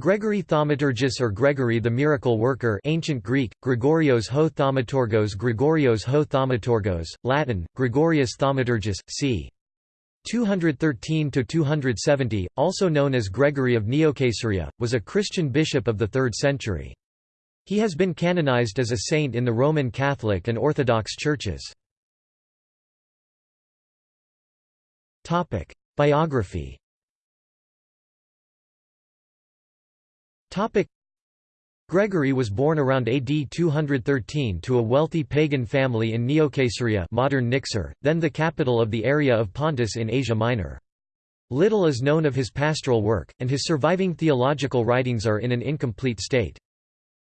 Gregory Thaumaturgus or Gregory the Miracle Worker ancient Greek, Gregorios ho Thaumaturgos Gregorios ho Thaumaturgos, Latin, Gregorius Thaumaturgus, c. 213–270, also known as Gregory of Neocaesarea, was a Christian bishop of the 3rd century. He has been canonized as a saint in the Roman Catholic and Orthodox churches. Biography Gregory was born around AD 213 to a wealthy pagan family in Neocaesarea modern Niksar, then the capital of the area of Pontus in Asia Minor. Little is known of his pastoral work, and his surviving theological writings are in an incomplete state.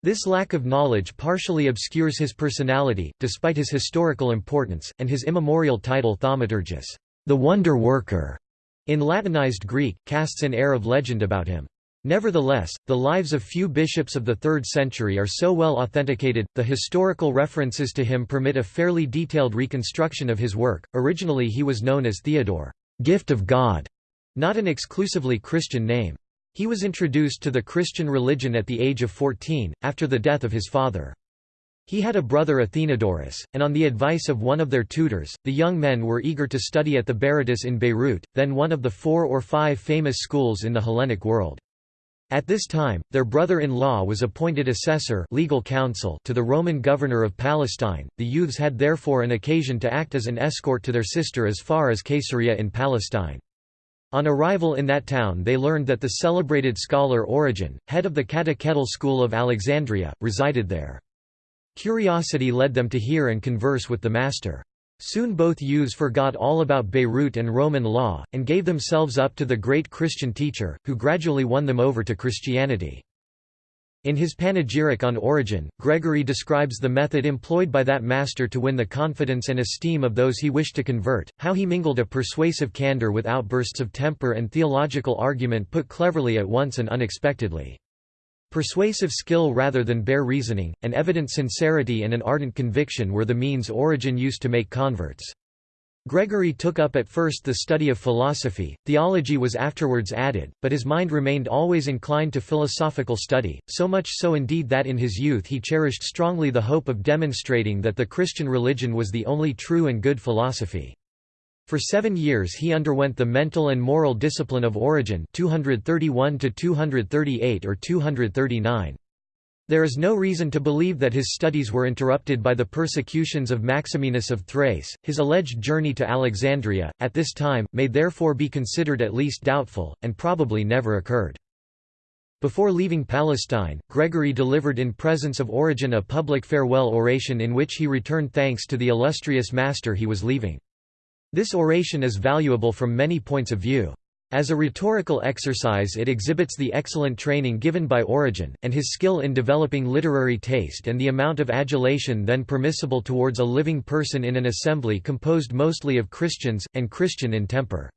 This lack of knowledge partially obscures his personality, despite his historical importance, and his immemorial title Thaumaturgus, the wonder worker, in Latinized Greek, casts an air of legend about him. Nevertheless, the lives of few bishops of the 3rd century are so well authenticated, the historical references to him permit a fairly detailed reconstruction of his work. Originally he was known as Theodore, gift of God, not an exclusively Christian name. He was introduced to the Christian religion at the age of 14, after the death of his father. He had a brother Athenodorus, and on the advice of one of their tutors, the young men were eager to study at the Berytus in Beirut, then one of the four or five famous schools in the Hellenic world. At this time, their brother-in-law was appointed assessor legal counsel to the Roman governor of Palestine. The youths had therefore an occasion to act as an escort to their sister as far as Caesarea in Palestine. On arrival in that town they learned that the celebrated scholar Origen, head of the catechetical school of Alexandria, resided there. Curiosity led them to hear and converse with the master. Soon both youths forgot all about Beirut and Roman law, and gave themselves up to the great Christian teacher, who gradually won them over to Christianity. In his panegyric on Origen, Gregory describes the method employed by that master to win the confidence and esteem of those he wished to convert, how he mingled a persuasive candor with outbursts of temper and theological argument put cleverly at once and unexpectedly. Persuasive skill rather than bare reasoning, an evident sincerity and an ardent conviction were the means Origen used to make converts. Gregory took up at first the study of philosophy, theology was afterwards added, but his mind remained always inclined to philosophical study, so much so indeed that in his youth he cherished strongly the hope of demonstrating that the Christian religion was the only true and good philosophy. For seven years he underwent the mental and moral discipline of Origen 231 238 or 239. There is no reason to believe that his studies were interrupted by the persecutions of Maximinus of Thrace. His alleged journey to Alexandria, at this time, may therefore be considered at least doubtful, and probably never occurred. Before leaving Palestine, Gregory delivered in presence of Origen a public farewell oration in which he returned thanks to the illustrious master he was leaving. This oration is valuable from many points of view. As a rhetorical exercise it exhibits the excellent training given by Origen, and his skill in developing literary taste and the amount of adulation then permissible towards a living person in an assembly composed mostly of Christians, and Christian in temper.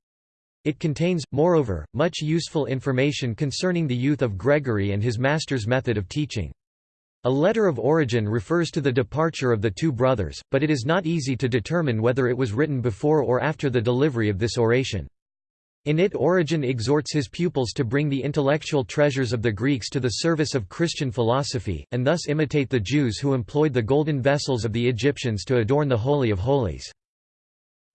It contains, moreover, much useful information concerning the youth of Gregory and his master's method of teaching. A letter of Origen refers to the departure of the two brothers, but it is not easy to determine whether it was written before or after the delivery of this oration. In it Origen exhorts his pupils to bring the intellectual treasures of the Greeks to the service of Christian philosophy, and thus imitate the Jews who employed the golden vessels of the Egyptians to adorn the Holy of Holies.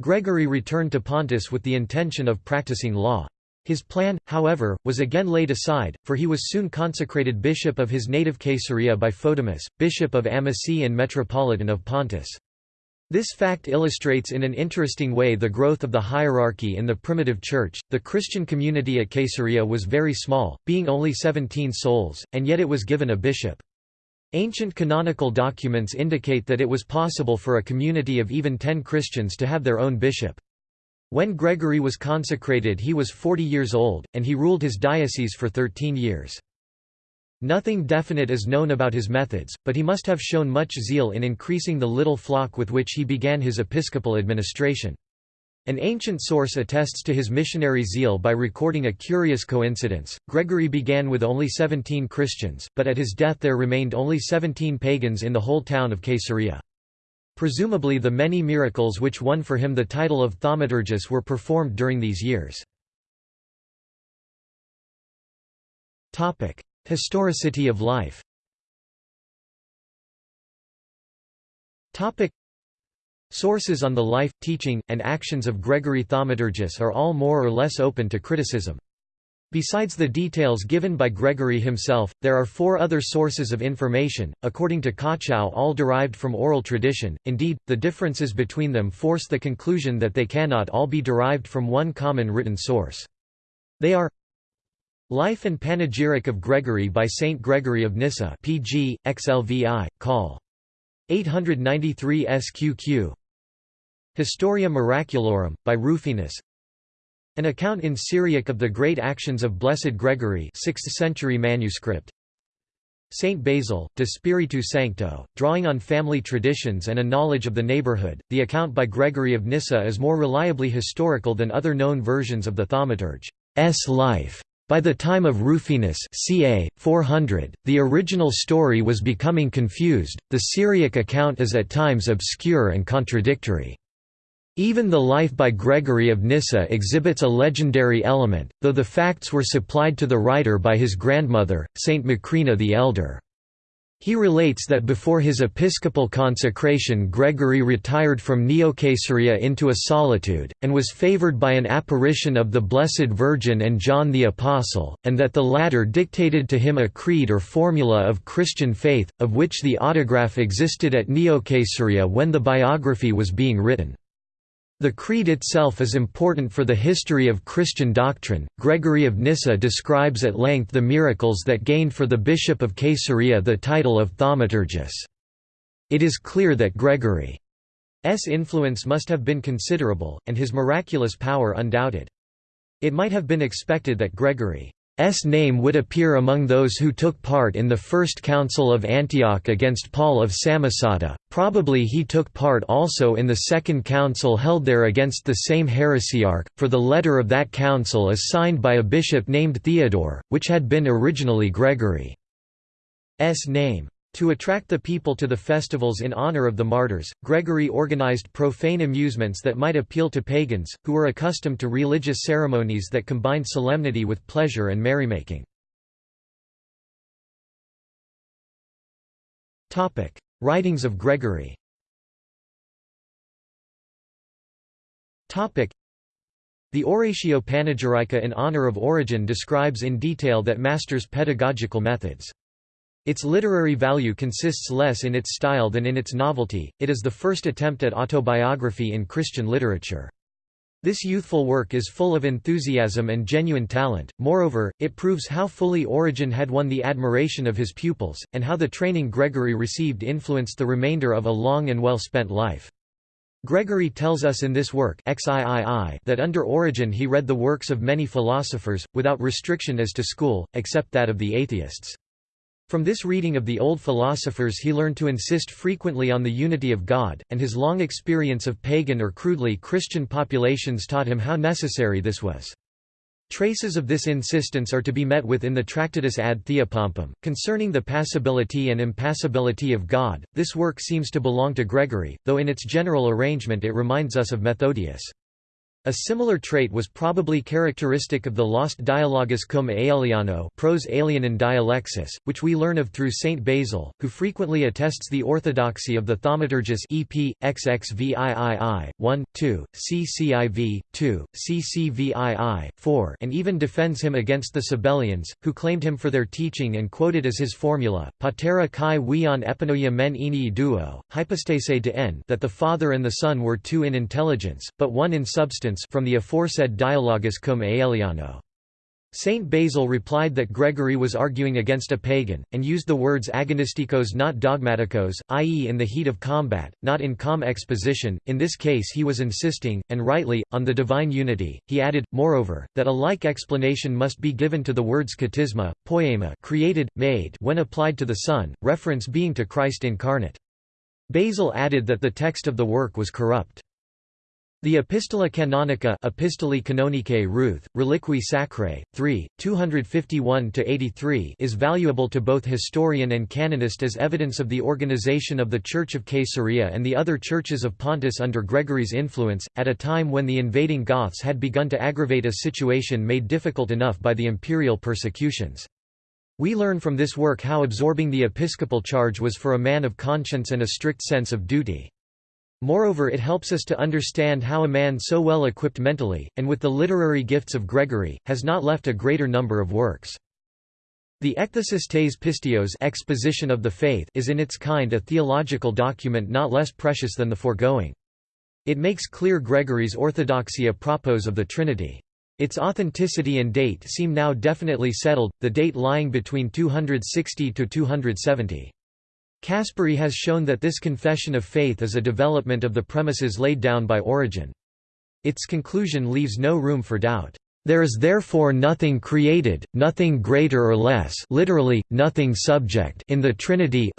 Gregory returned to Pontus with the intention of practicing law. His plan, however, was again laid aside, for he was soon consecrated bishop of his native Caesarea by Phaedimus, bishop of Amasia and metropolitan of Pontus. This fact illustrates in an interesting way the growth of the hierarchy in the primitive church. The Christian community at Caesarea was very small, being only 17 souls, and yet it was given a bishop. Ancient canonical documents indicate that it was possible for a community of even 10 Christians to have their own bishop. When Gregory was consecrated he was 40 years old, and he ruled his diocese for 13 years. Nothing definite is known about his methods, but he must have shown much zeal in increasing the little flock with which he began his episcopal administration. An ancient source attests to his missionary zeal by recording a curious coincidence. Gregory began with only 17 Christians, but at his death there remained only 17 pagans in the whole town of Caesarea. Presumably the many miracles which won for him the title of thaumaturgus were performed during these years. Historicity of life Sources on the life, teaching, and actions of Gregory Thaumaturgus are all more or less open to criticism. Besides the details given by Gregory himself, there are four other sources of information, according to Koetschau all derived from oral tradition, indeed, the differences between them force the conclusion that they cannot all be derived from one common written source. They are Life and Panegyric of Gregory by Saint Gregory of Nyssa pg, XLVI, Col. 893 SQQ Historia Miraculorum, by Rufinus An account in Syriac of the great actions of Blessed Gregory 6th century manuscript Saint Basil, De Spiritu Sancto, drawing on family traditions and a knowledge of the neighborhood, the account by Gregory of Nyssa is more reliably historical than other known versions of the Thaumaturge's life. By the time of Rufinus ca. 400, the original story was becoming confused, the Syriac account is at times obscure and contradictory. Even the life by Gregory of Nyssa exhibits a legendary element, though the facts were supplied to the writer by his grandmother, Saint Macrina the Elder. He relates that before his episcopal consecration Gregory retired from Neocaesarea into a solitude, and was favored by an apparition of the Blessed Virgin and John the Apostle, and that the latter dictated to him a creed or formula of Christian faith, of which the autograph existed at Neocaesarea when the biography was being written. The creed itself is important for the history of Christian doctrine. Gregory of Nyssa describes at length the miracles that gained for the bishop of Caesarea the title of thaumaturgus. It is clear that Gregory's influence must have been considerable, and his miraculous power undoubted. It might have been expected that Gregory S name would appear among those who took part in the First Council of Antioch against Paul of Samosata, probably he took part also in the Second Council held there against the same heresiarch, for the letter of that council is signed by a bishop named Theodore, which had been originally Gregory's name. To attract the people to the festivals in honor of the martyrs, Gregory organized profane amusements that might appeal to pagans, who were accustomed to religious ceremonies that combined solemnity with pleasure and merrymaking. Writings of Gregory the Oratio Panegyrica in honor of Origen describes in detail that master's pedagogical methods. Its literary value consists less in its style than in its novelty, it is the first attempt at autobiography in Christian literature. This youthful work is full of enthusiasm and genuine talent, moreover, it proves how fully Origen had won the admiration of his pupils, and how the training Gregory received influenced the remainder of a long and well-spent life. Gregory tells us in this work that under Origen he read the works of many philosophers, without restriction as to school, except that of the atheists. From this reading of the old philosophers he learned to insist frequently on the unity of God, and his long experience of pagan or crudely Christian populations taught him how necessary this was. Traces of this insistence are to be met with in the Tractatus ad Theopompum, concerning the passibility and impassibility of God. This work seems to belong to Gregory, though in its general arrangement it reminds us of Methodius. A similar trait was probably characteristic of the lost Dialogus cum Aeliano prose Aelianan dialexis, which we learn of through Saint Basil, who frequently attests the orthodoxy of the Thaumaturgus EP, XXVIII, 1, 2, CCIV, 2, CCVII, 4 and even defends him against the Sabellians, who claimed him for their teaching and quoted as his formula, patera kai wion epinoia men duo, hypostase de n that the Father and the Son were two in intelligence, but one in substance from the aforesaid Dialogus cum Aeliano. Saint Basil replied that Gregory was arguing against a pagan, and used the words agonisticos not dogmaticos, i.e. in the heat of combat, not in calm exposition, in this case he was insisting, and rightly, on the divine unity. He added, moreover, that a like explanation must be given to the words katisma, poema created, made when applied to the Son, reference being to Christ incarnate. Basil added that the text of the work was corrupt. The Epistola Canonica Epistolae Canonicae Routh, Reliquiae Sacrae, 3, 251–83 is valuable to both historian and canonist as evidence of the organization of the Church of Caesarea and the other churches of Pontus under Gregory's influence, at a time when the invading Goths had begun to aggravate a situation made difficult enough by the imperial persecutions. We learn from this work how absorbing the episcopal charge was for a man of conscience and a strict sense of duty. Moreover it helps us to understand how a man so well equipped mentally, and with the literary gifts of Gregory, has not left a greater number of works. The Ekthesis tes Pisteos exposition of the faith is in its kind a theological document not less precious than the foregoing. It makes clear Gregory's orthodoxy a propos of the Trinity. Its authenticity and date seem now definitely settled, the date lying between 260 to 270. Caspari has shown that this confession of faith is a development of the premises laid down by Origen. Its conclusion leaves no room for doubt. There is therefore nothing created, nothing greater or less literally, nothing subject in the Trinity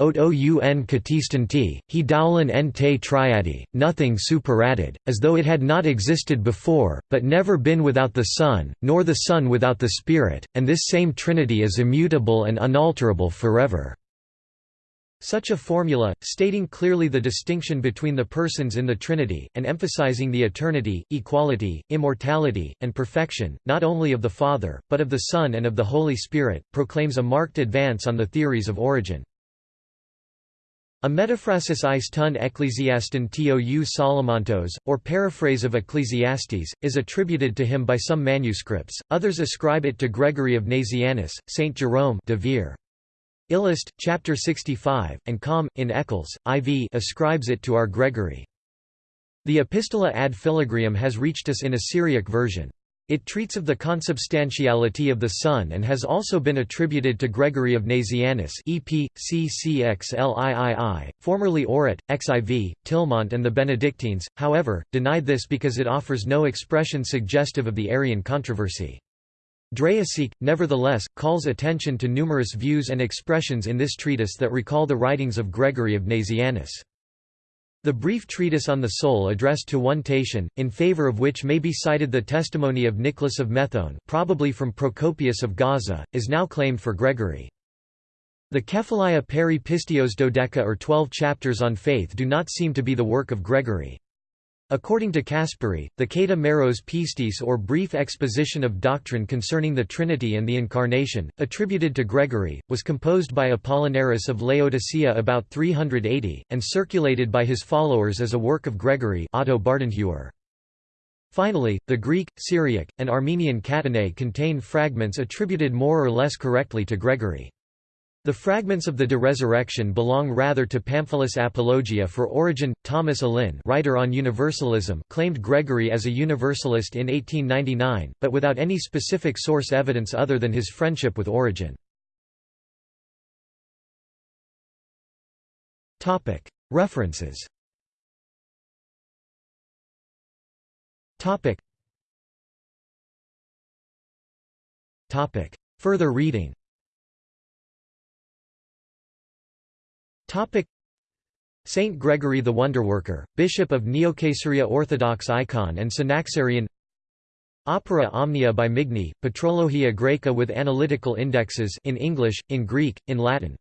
triadi, nothing superadded, as though it had not existed before, but never been without the Son, nor the Son without the Spirit, and this same Trinity is immutable and unalterable forever. Such a formula, stating clearly the distinction between the persons in the Trinity, and emphasizing the eternity, equality, immortality, and perfection, not only of the Father, but of the Son and of the Holy Spirit, proclaims a marked advance on the theories of Origen. A metaphrasis eis ton ecclesiaston tou Solomontos, or paraphrase of Ecclesiastes, is attributed to him by some manuscripts, others ascribe it to Gregory of Nazianzus, Saint Jerome de Vere. Illust, chapter 65, and Com. in Eccles, IV ascribes it to our Gregory. The Epistola ad Philagrium has reached us in a Syriac version. It treats of the consubstantiality of the Son and has also been attributed to Gregory of Nazianzus EP, CCXLIII, formerly Orat, XIV, Tillemont and the Benedictines, however, denied this because it offers no expression suggestive of the Arian controversy. Draeseke, nevertheless, calls attention to numerous views and expressions in this treatise that recall the writings of Gregory of Nazianzus. The brief treatise on the soul addressed to one Tatian, in favor of which may be cited the testimony of Nicholas of Methone probably from Procopius of Gaza, is now claimed for Gregory. The Kephalia peri Pistios Dodeca or twelve chapters on faith do not seem to be the work of Gregory. According to Caspari, the Kata Meros Pistis or brief exposition of doctrine concerning the Trinity and the Incarnation, attributed to Gregory, was composed by Apollinaris of Laodicea about 380, and circulated by his followers as a work of Gregory Otto. Finally, the Greek, Syriac, and Armenian Catenae contain fragments attributed more or less correctly to Gregory. The fragments of the De Resurrection belong rather to Pamphilus Apologia for Origen. Thomas Allin, writer on Universalism, claimed Gregory as a Universalist in 1899, but without any specific source evidence other than his friendship with Origen. Topic: References. Topic. Topic: Further reading. Saint Gregory the Wonderworker, Bishop of Neocaesarea Orthodox icon and Synaxarion Opera Omnia by Migne, Patrologia Graeca with analytical indexes in English, in Greek, in Latin